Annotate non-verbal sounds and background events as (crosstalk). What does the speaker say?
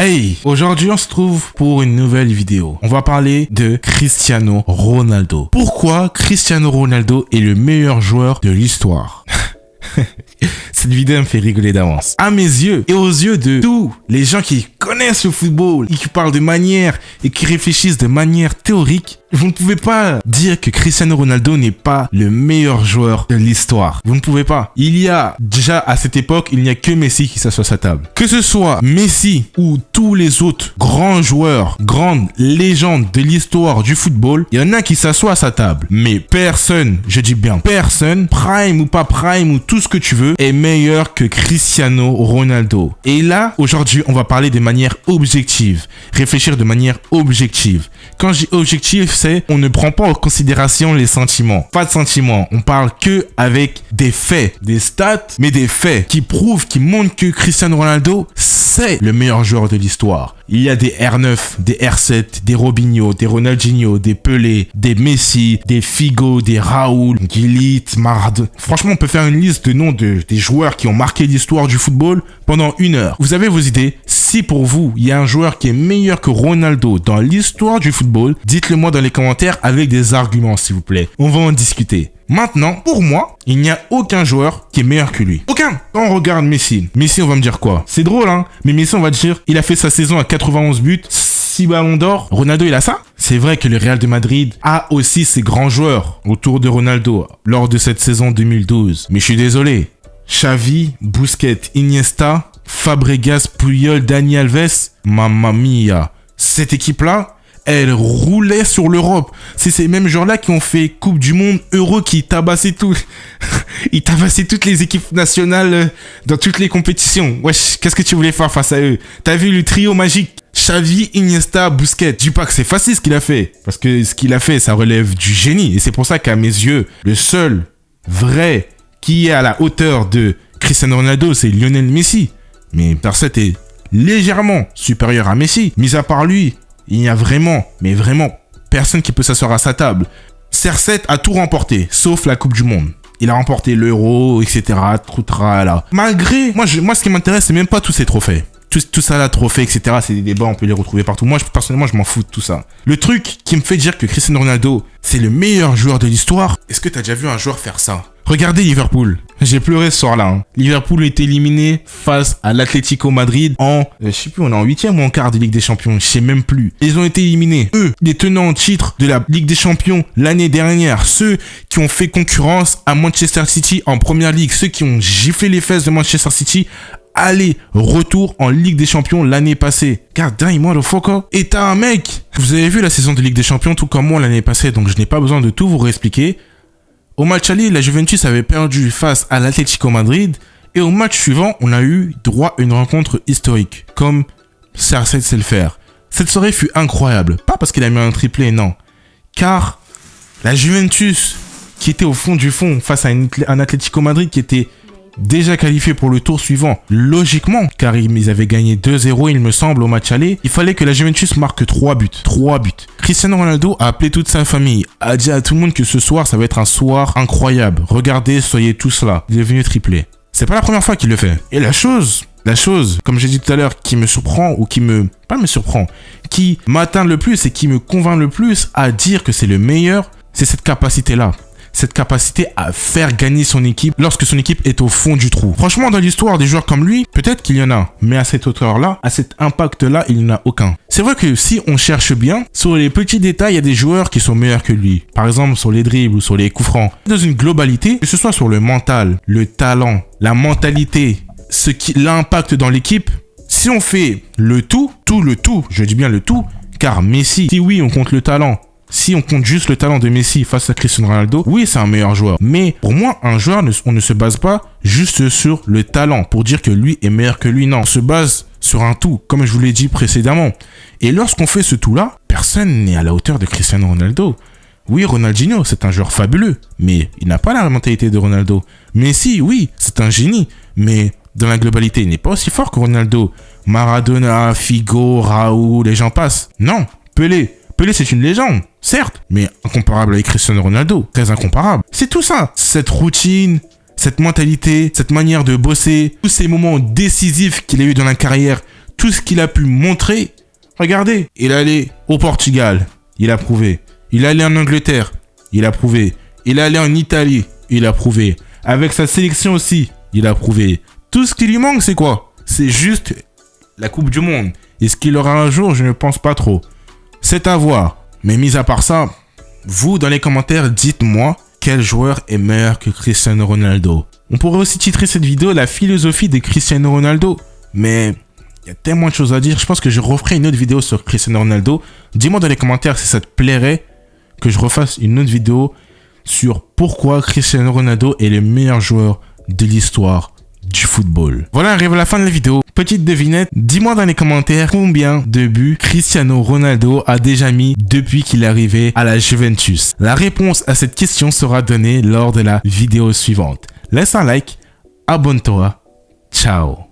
Hey, aujourd'hui on se trouve pour une nouvelle vidéo. On va parler de Cristiano Ronaldo. Pourquoi Cristiano Ronaldo est le meilleur joueur de l'histoire? (laughs) Cette vidéo me fait rigoler d'avance. À mes yeux et aux yeux de tous les gens qui connaissent le football et qui parlent de manière et qui réfléchissent de manière théorique, vous ne pouvez pas dire que Cristiano Ronaldo n'est pas le meilleur joueur de l'histoire. Vous ne pouvez pas. Il y a déjà à cette époque, il n'y a que Messi qui s'assoit à sa table. Que ce soit Messi ou tous les autres grands joueurs, grandes légendes de l'histoire du football, il y en a qui s'assoient à sa table. Mais personne, je dis bien personne, prime ou pas prime ou tout ce que tu veux, est meilleur que Cristiano Ronaldo. Et là, aujourd'hui, on va parler de manière objective. Réfléchir de manière objective. Quand je dis objectif, on ne prend pas en considération les sentiments. Pas de sentiments. On parle que avec des faits, des stats, mais des faits qui prouvent, qui montrent que Cristiano Ronaldo, c'est le meilleur joueur de l'histoire. Il y a des R9, des R7, des Robinho, des Ronaldinho, des Pelé, des Messi, des Figo, des Raoul, Gillit, Mard. Franchement, on peut faire une liste de noms de, des joueurs qui ont marqué l'histoire du football pendant une heure. Vous avez vos idées? Si pour vous, il y a un joueur qui est meilleur que Ronaldo dans l'histoire du football, dites-le moi dans les commentaires avec des arguments, s'il vous plaît. On va en discuter. Maintenant, pour moi, il n'y a aucun joueur qui est meilleur que lui. Aucun. Quand on regarde Messi, Messi, on va me dire quoi? C'est drôle, hein? Mais Messi, on va dire, il a fait sa saison à 91 buts, 6 ballons d'or. Ronaldo, il a ça? C'est vrai que le Real de Madrid a aussi ses grands joueurs autour de Ronaldo lors de cette saison 2012. Mais je suis désolé. Xavi, Busquets, Iniesta, Fabregas, Puyol, Dani Alves, mamma mia. Cette équipe-là, elle roulait sur l'Europe. C'est ces mêmes gens-là qui ont fait Coupe du Monde, Euro, qui tabassaient tout. (laughs) Ils tabassaient toutes les équipes nationales euh, dans toutes les compétitions. Wesh, qu'est-ce que tu voulais faire face à eux? T'as vu le trio magique? Xavi, Iniesta, Busquets. Dis pas que c'est facile ce qu'il a fait. Parce que ce qu'il a fait, ça relève du génie. Et c'est pour ça qu'à mes yeux, le seul vrai qui est à la hauteur de Cristiano Ronaldo, c'est Lionel Messi. Mais Perset est légèrement supérieur à Messi. Mis à part lui, il y a vraiment, mais vraiment, personne qui peut s'asseoir à sa table. CR7 a tout remporté, sauf la Coupe du Monde. Il a remporté l'Euro, etc. Malgré, moi, ce qui m'intéresse, c'est même pas tous ces trophées. Tout, ça là, trophées, etc. C'est des débats, on peut les retrouver partout. Moi, personnellement, je m'en fous de tout ça. Le truc qui me fait dire que Cristiano Ronaldo, c'est le meilleur joueur de l'histoire, est-ce que t'as déjà vu un joueur faire ça? Regardez Liverpool. J'ai pleuré ce soir-là. Hein. Liverpool est éliminé face à l'Atlético Madrid en, euh, je sais plus, on est en huitième ou en quart de Ligue des Champions. Je sais même plus. Ils ont été éliminés. Eux, les tenants en titre de la Ligue des Champions l'année dernière. Ceux qui ont fait concurrence à Manchester City en première ligue. Ceux qui ont giflé les fesses de Manchester City aller, retour en Ligue des Champions l'année passée. God damn, motherfucker. Et t'as un mec. Vous avez vu la saison de Ligue des Champions tout comme moi l'année passée, donc je n'ai pas besoin de tout vous réexpliquer. Au match aller, la Juventus avait perdu face à l'Atlético Madrid. Et au match suivant, on a eu droit à une rencontre historique, comme CR7 sait le faire. Cette soirée fut incroyable. Pas parce qu'il a mis un triplé, non. Car la Juventus, qui était au fond du fond face à un Atlético Madrid qui était déjà qualifié pour le tour suivant, logiquement, car ils avaient gagné 2-0, il me semble, au match aller, il fallait que la Juventus marque 3 buts. 3 buts. Cristiano Ronaldo a appelé toute sa famille, a dit à tout le monde que ce soir, ça va être un soir incroyable. Regardez, soyez tous là. Il est venu tripler. C'est pas la première fois qu'il le fait. Et la chose, la chose, comme j'ai dit tout à l'heure, qui me surprend ou qui me... pas me surprend, qui m'atteint le plus et qui me convainc le plus à dire que c'est le meilleur, c'est cette capacité-là cette capacité à faire gagner son équipe lorsque son équipe est au fond du trou. Franchement, dans l'histoire des joueurs comme lui, peut-être qu'il y en a, mais à cette hauteur-là, à cet impact-là, il n'y en a aucun. C'est vrai que si on cherche bien, sur les petits détails, il y a des joueurs qui sont meilleurs que lui. Par exemple, sur les dribbles ou sur les coups francs. Dans une globalité, que ce soit sur le mental, le talent, la mentalité, ce qui l'impact dans l'équipe, si on fait le tout, tout le tout, je dis bien le tout, car Messi, si oui, on compte le talent, si on compte juste le talent de Messi face à Cristiano Ronaldo, oui, c'est un meilleur joueur. Mais pour moi, un joueur, on ne se base pas juste sur le talent pour dire que lui est meilleur que lui. Non, on se base sur un tout, comme je vous l'ai dit précédemment. Et lorsqu'on fait ce tout-là, personne n'est à la hauteur de Cristiano Ronaldo. Oui, Ronaldinho, c'est un joueur fabuleux, mais il n'a pas la mentalité de Ronaldo. Messi, oui, c'est un génie, mais dans la globalité, il n'est pas aussi fort que Ronaldo. Maradona, Figo, Raoul, les gens passent. Non, Pelé, Pelé, c'est une légende, certes, mais incomparable avec Cristiano Ronaldo, très incomparable. C'est tout ça, cette routine, cette mentalité, cette manière de bosser, tous ces moments décisifs qu'il a eu dans la carrière, tout ce qu'il a pu montrer, regardez, il allé au Portugal, il a prouvé. Il allé en Angleterre, il a prouvé. Il allé en Italie, il a prouvé. Avec sa sélection aussi, il a prouvé. Tout ce qui lui manque, c'est quoi? C'est juste la Coupe du Monde. Est-ce qu'il aura un jour? Je ne pense pas trop. C'est à voir. Mais mis à part ça, vous, dans les commentaires, dites-moi quel joueur est meilleur que Cristiano Ronaldo. On pourrait aussi titrer cette vidéo La philosophie de Cristiano Ronaldo. Mais il y a tellement de choses à dire. Je pense que je referai une autre vidéo sur Cristiano Ronaldo. Dis-moi dans les commentaires si ça te plairait que je refasse une autre vidéo sur pourquoi Cristiano Ronaldo est le meilleur joueur de l'histoire du football. Voilà, arrive la fin de la vidéo. Petite devinette, dis-moi dans les commentaires combien de buts Cristiano Ronaldo a déjà mis depuis qu'il est arrivé à la Juventus. La réponse à cette question sera donnée lors de la vidéo suivante. Laisse un like, abonne-toi, ciao